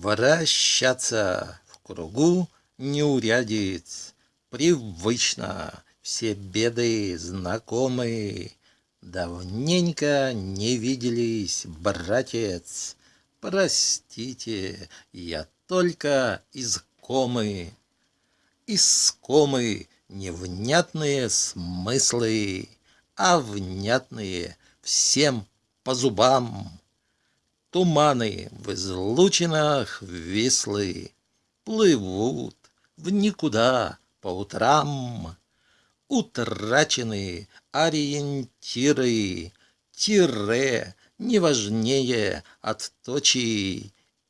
Вращаться в кругу неурядиц, Привычно все беды знакомы. Давненько не виделись, братец, Простите, я только из комы. Из комы невнятные смыслы, А внятные всем по зубам. Туманы в излучинах вислы Плывут в никуда по утрам. Утрачены ориентиры, Тире не важнее от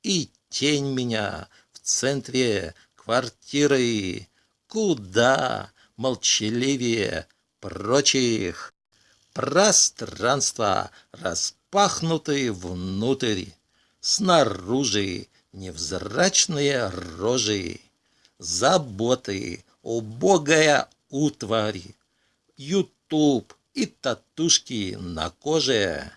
И тень меня в центре квартиры, Куда молчаливее прочих. Пространство распахнуты внутрь, Снаружи невзрачные рожи, Заботы, убогая утварь, Ютуб и татушки на коже.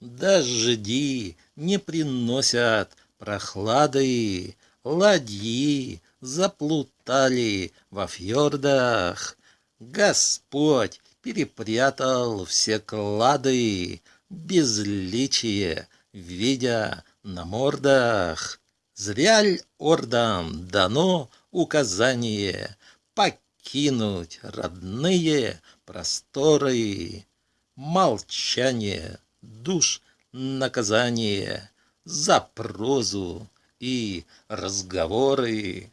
Дожди не приносят прохлады, Ладьи заплутали во фьордах. Господь перепрятал все клады, Безличие, видя на мордах. Зря ль ордам дано указание Покинуть родные просторы. Молчание, душ, наказание За прозу и разговоры.